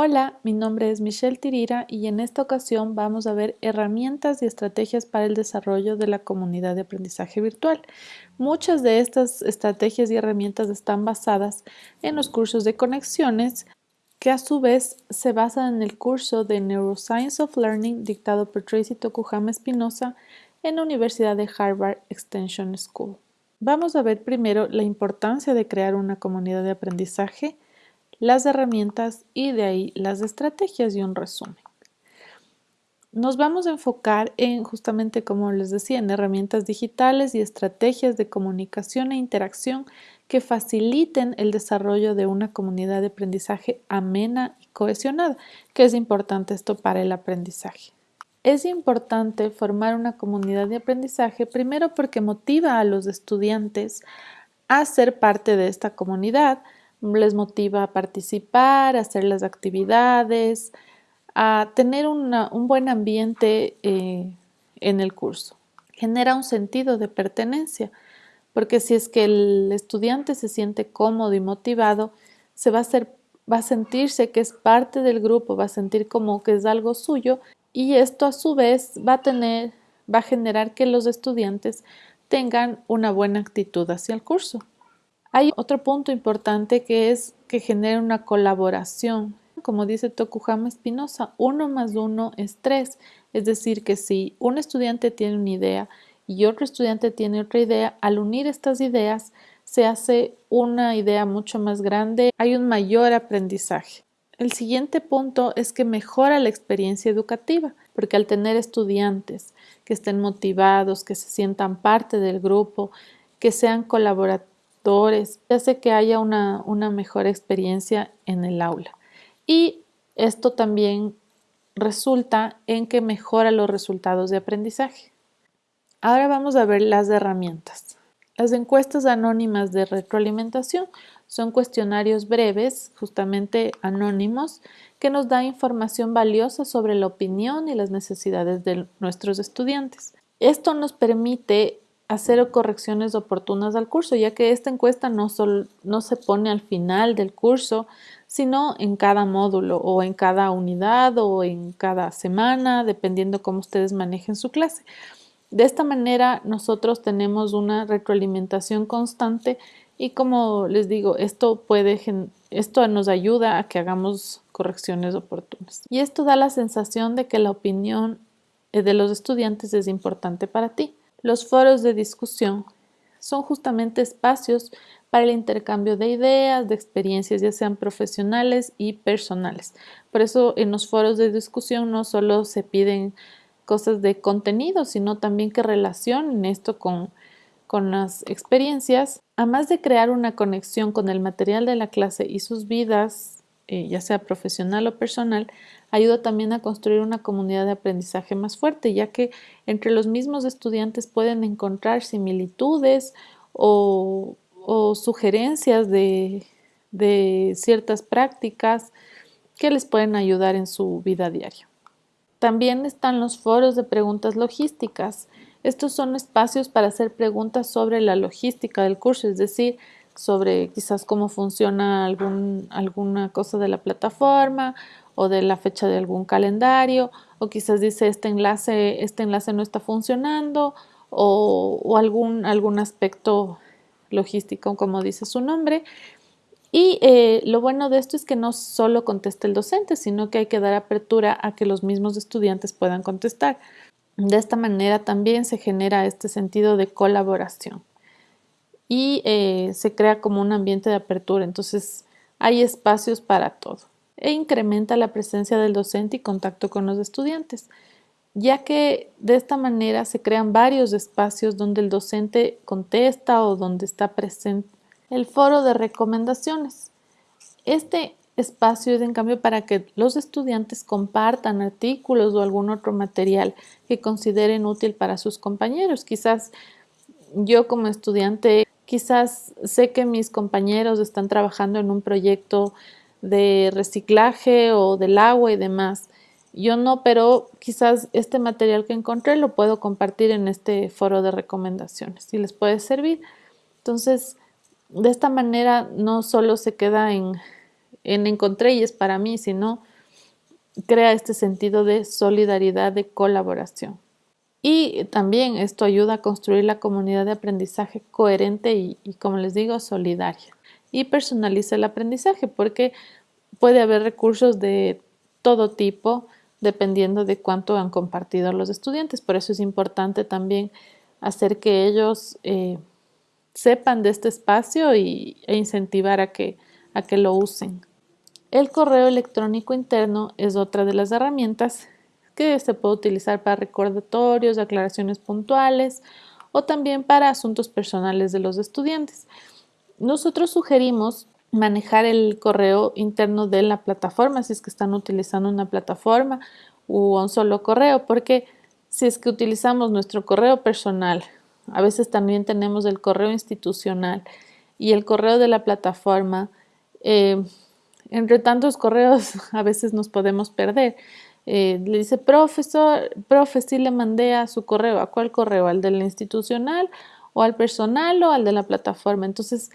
Hola, mi nombre es Michelle Tirira y en esta ocasión vamos a ver herramientas y estrategias para el desarrollo de la comunidad de aprendizaje virtual. Muchas de estas estrategias y herramientas están basadas en los cursos de conexiones que a su vez se basan en el curso de Neuroscience of Learning dictado por Tracy Tokuhama Espinosa en la Universidad de Harvard Extension School. Vamos a ver primero la importancia de crear una comunidad de aprendizaje, las herramientas y de ahí las estrategias y un resumen. Nos vamos a enfocar en, justamente como les decía, en herramientas digitales y estrategias de comunicación e interacción que faciliten el desarrollo de una comunidad de aprendizaje amena y cohesionada, que es importante esto para el aprendizaje. Es importante formar una comunidad de aprendizaje primero porque motiva a los estudiantes a ser parte de esta comunidad, les motiva a participar, a hacer las actividades, a tener un buen ambiente eh, en el curso. Genera un sentido de pertenencia, porque si es que el estudiante se siente cómodo y motivado, se va a, va a sentirse que es parte del grupo, va a sentir como que es algo suyo y esto a su vez va a tener, va a generar que los estudiantes tengan una buena actitud hacia el curso. Hay otro punto importante que es que genera una colaboración. Como dice Tokuhama Espinosa, uno más uno es tres. Es decir, que si un estudiante tiene una idea y otro estudiante tiene otra idea, al unir estas ideas se hace una idea mucho más grande, hay un mayor aprendizaje. El siguiente punto es que mejora la experiencia educativa, porque al tener estudiantes que estén motivados, que se sientan parte del grupo, que sean colaborativos, hace que haya una, una mejor experiencia en el aula. Y esto también resulta en que mejora los resultados de aprendizaje. Ahora vamos a ver las herramientas. Las encuestas anónimas de retroalimentación son cuestionarios breves, justamente anónimos, que nos da información valiosa sobre la opinión y las necesidades de nuestros estudiantes. Esto nos permite hacer correcciones oportunas al curso, ya que esta encuesta no, se pone al final del curso, sino en cada módulo o en cada unidad o en cada semana, dependiendo cómo ustedes manejen su clase. De esta manera nosotros tenemos una retroalimentación constante y como les digo, esto nos ayuda a que hagamos correcciones oportunas. Y esto da la sensación de que la opinión de los estudiantes es importante para ti. Los foros de discusión son justamente espacios para el intercambio de ideas, de experiencias, ya sean profesionales y personales. Por eso en los foros de discusión no solo se piden cosas de contenido, sino también que relacionen esto con, con las experiencias. Además de crear una conexión con el material de la clase y sus vidas eh, ya sea profesional o personal, ayuda también a construir una comunidad de aprendizaje más fuerte, ya que entre los mismos estudiantes pueden encontrar similitudes o, sugerencias de, ciertas prácticas que les pueden ayudar en su vida diaria. También están los foros de preguntas logísticas. Estos son espacios para hacer preguntas sobre la logística del curso, es decir, sobre quizás cómo funciona alguna cosa de la plataforma o de la fecha de algún calendario o quizás dice este enlace, este enlace no está funcionando o, algún, algún aspecto logístico como dice su nombre. Y eh, lo bueno de esto es que no solo contesta el docente, sino que hay que dar apertura a que los mismos estudiantes puedan contestar. De esta manera también se genera este sentido de colaboración y eh, se crea como un ambiente de apertura. Entonces hay espacios para todo e incrementa la presencia del docente y contacto con los estudiantes, ya que de esta manera se crean varios espacios donde el docente contesta o donde está presente el foro de recomendaciones. Este espacio es en cambio para que los estudiantes compartan artículos o algún otro material que consideren útil para sus compañeros. Quizás yo como estudiante Quizás sé que mis compañeros están trabajando en un proyecto de reciclaje o del agua y demás. Yo no, pero quizás este material que encontré lo puedo compartir en este foro de recomendaciones si les puede servir. Entonces, de esta manera no solo se queda en, en encontré y es para mí, sino crea este sentido de solidaridad, de colaboración. Y también esto ayuda a construir la comunidad de aprendizaje coherente y, como les digo, solidaria. Y personaliza el aprendizaje porque puede haber recursos de todo tipo dependiendo de cuánto han compartido los estudiantes. Por eso es importante también hacer que ellos eh, sepan de este espacio y, e incentivar a que, a que lo usen. El correo electrónico interno es otra de las herramientas que se puede utilizar para recordatorios, aclaraciones puntuales o también para asuntos personales de los estudiantes. Nosotros sugerimos manejar el correo interno de la plataforma si es que están utilizando una plataforma o un solo correo, porque si es que utilizamos nuestro correo personal, a veces también tenemos el correo institucional y el correo de la plataforma, eh, entre tantos correos a veces nos podemos perder. Eh, le dice, profesor, profe, sí le mandé a su correo. ¿A cuál correo? ¿Al del institucional o al personal o al de la plataforma? Entonces,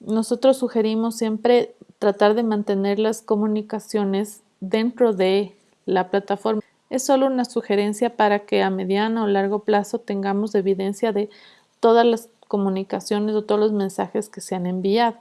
nosotros sugerimos siempre tratar de mantener las comunicaciones dentro de la plataforma. Es solo una sugerencia para que a mediano o largo plazo tengamos evidencia de todas las comunicaciones o todos los mensajes que se han enviado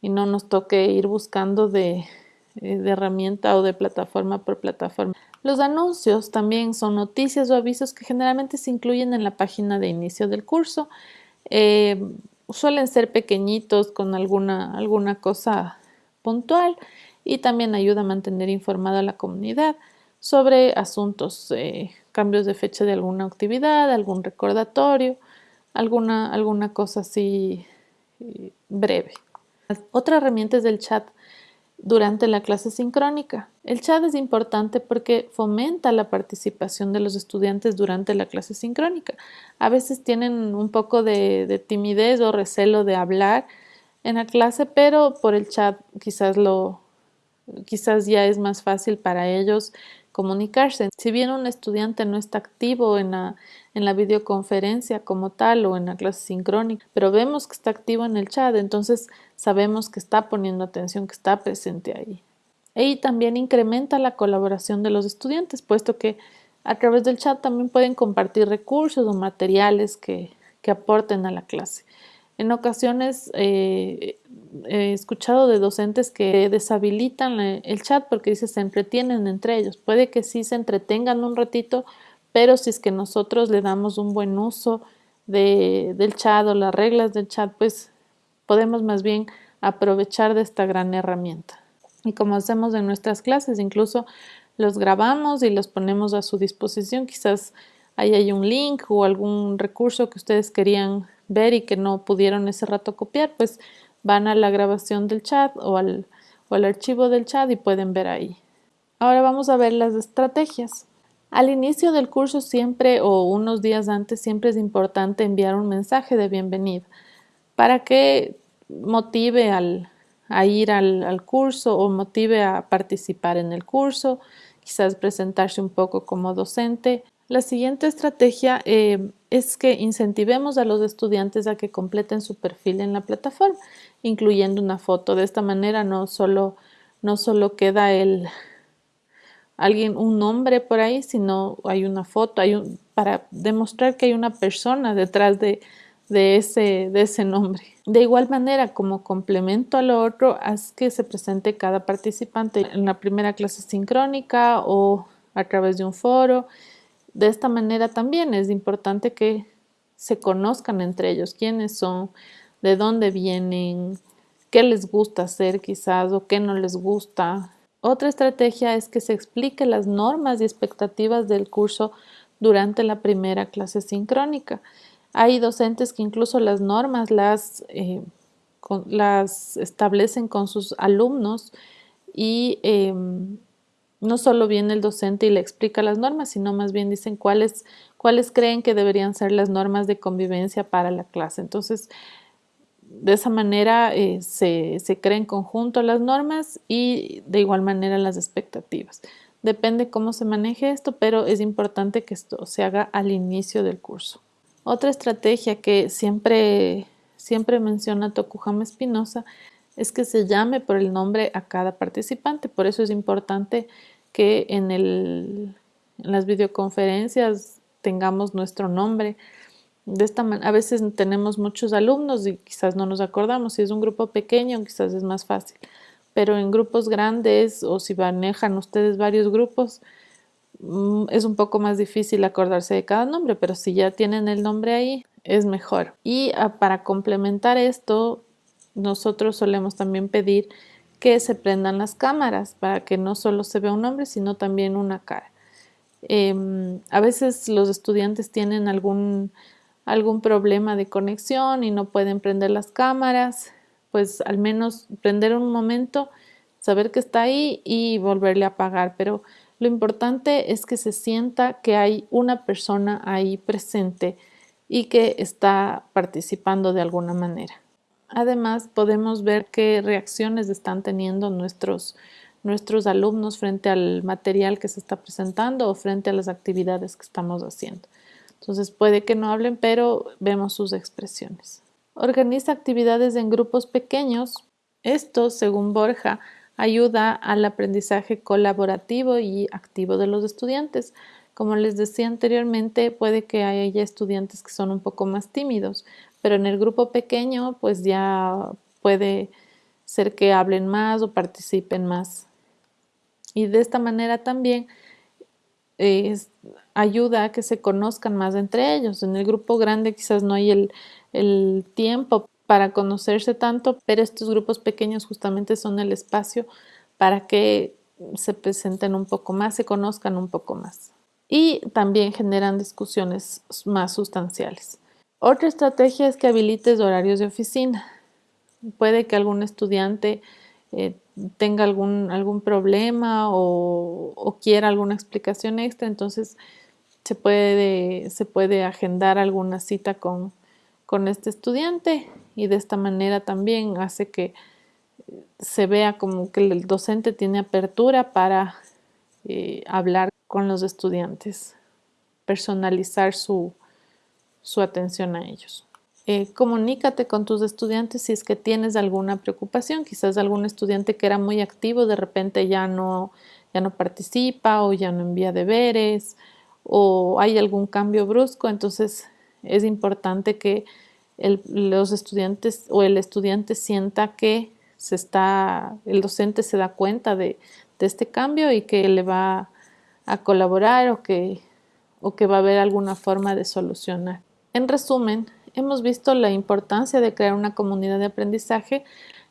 y no nos toque ir buscando de, eh, de herramienta o de plataforma por plataforma. Los anuncios también son noticias o avisos que generalmente se incluyen en la página de inicio del curso. Eh, suelen ser pequeñitos con alguna, alguna cosa puntual y también ayuda a mantener informada a la comunidad sobre asuntos, eh, cambios de fecha de alguna actividad, algún recordatorio, alguna, alguna cosa así breve. Otra herramienta es el chat durante la clase sincrónica. El chat es importante porque fomenta la participación de los estudiantes durante la clase sincrónica. A veces tienen un poco de, de timidez o recelo de hablar en la clase, pero por el chat quizás lo quizás ya es más fácil para ellos comunicarse. Si bien un estudiante no está activo en la, en la videoconferencia como tal o en la clase sincrónica, pero vemos que está activo en el chat, entonces sabemos que está poniendo atención, que está presente ahí. Y también incrementa la colaboración de los estudiantes, puesto que a través del chat también pueden compartir recursos o materiales que, que aporten a la clase. En ocasiones eh, he escuchado de docentes que deshabilitan el chat porque dice se entretienen entre ellos. Puede que sí se entretengan un ratito, pero si es que nosotros le damos un buen uso del chat o las reglas del chat, pues podemos más bien aprovechar de esta gran herramienta. Y como hacemos en nuestras clases, incluso los grabamos y los ponemos a su disposición. Quizás ahí hay un link o algún recurso que ustedes querían ver y que no pudieron ese rato copiar, pues van a la grabación del chat o al, o al archivo del chat y pueden ver ahí. Ahora vamos a ver las estrategias. Al inicio del curso siempre o unos días antes siempre es importante enviar un mensaje de bienvenida para que motive al, a ir al, al, curso o motive a participar en el curso, quizás presentarse un poco como docente la siguiente estrategia eh, es que incentivemos a los estudiantes a que completen su perfil en la plataforma, incluyendo una foto. De esta manera no solo, no solo queda el, alguien, un nombre por ahí, sino hay una foto hay un, para demostrar que hay una persona detrás de, de, ese, de ese nombre. De igual manera, como complemento a lo otro, haz que se presente cada participante en la primera clase sincrónica o a través de un foro de esta manera también es importante que se conozcan entre ellos quiénes son, de dónde vienen, qué les gusta hacer quizás o qué no les gusta. Otra estrategia es que se explique las normas y expectativas del curso durante la primera clase sincrónica. Hay docentes que incluso las normas las, eh, las establecen con sus alumnos y em, no solo viene el docente y le explica las normas, sino más bien dicen cuáles, cuáles creen que deberían ser las normas de convivencia para la clase. Entonces, de esa manera eh, se, se crea en conjunto las normas y de igual manera las expectativas. Depende cómo se maneje esto, pero es importante que esto se haga al inicio del curso. Otra estrategia que siempre, siempre menciona Tokujama Espinosa es que se llame por el nombre a cada participante. Por eso es importante que en, las videoconferencias tengamos nuestro nombre. De esta a veces tenemos muchos alumnos y quizás no nos acordamos. Si es un grupo pequeño, quizás es más fácil. Pero en grupos grandes o si manejan ustedes varios grupos, mm, es un poco más difícil acordarse de cada nombre, pero si ya tienen el nombre ahí, es mejor. Y ah, para complementar esto, nosotros solemos también pedir que se prendan las cámaras para que no solo se vea un nombre, sino también una cara. Em, a veces los estudiantes tienen algún, algún problema de conexión y no pueden prender las cámaras, pues al menos prender un momento, saber que está ahí y volverle a apagar. Pero lo importante es que se sienta que hay una persona ahí presente y que está participando de alguna manera. Además, podemos ver qué reacciones están teniendo nuestros, nuestros alumnos frente al material que se está presentando o frente a las actividades que estamos haciendo. Entonces puede que no hablen, pero vemos sus expresiones. Organiza actividades en grupos pequeños. Esto, según Borja, ayuda al aprendizaje colaborativo y activo de los estudiantes. Como les decía anteriormente, puede que haya estudiantes que son un poco más tímidos, pero en el grupo pequeño pues ya puede ser que hablen más o participen más. Y de esta manera también ayuda a que se conozcan más entre ellos. En el grupo grande quizás no hay el, tiempo para conocerse tanto, pero estos grupos pequeños justamente son el espacio para que se presenten un poco más, se conozcan un poco más y también generan discusiones más sustanciales. Otra estrategia es que habilites horarios de oficina. Puede que algún estudiante eh, tenga algún, algún problema o, quiera alguna explicación extra, entonces se puede, se puede agendar alguna cita con, con este estudiante y de esta manera también hace que se vea como que el docente tiene apertura para eh, hablar con los estudiantes, personalizar su, atención a ellos. Eh, comunícate con tus estudiantes si es que tienes alguna preocupación, quizás algún estudiante que era muy activo de repente ya no, ya no participa o ya no envía deberes o hay algún cambio brusco, entonces es importante que los estudiantes o el estudiante sienta que se está, el docente se da cuenta de, de este cambio y que le va a colaborar o que, o que va a haber alguna forma de solucionar. En resumen, hemos visto la importancia de crear una comunidad de aprendizaje.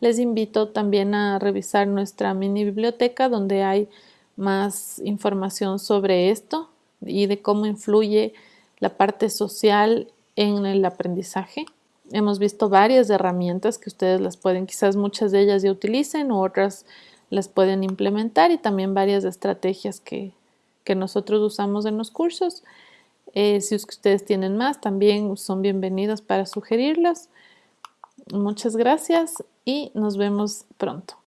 Les invito también a revisar nuestra mini biblioteca donde hay más información sobre esto y de cómo influye la parte social en el aprendizaje. Hemos visto varias herramientas que ustedes las pueden, quizás muchas de ellas ya utilicen u otras las pueden implementar y también varias estrategias que, que nosotros usamos en los cursos. Eh, si ustedes tienen más, también son bienvenidos para sugerirlos. Muchas gracias y nos vemos pronto.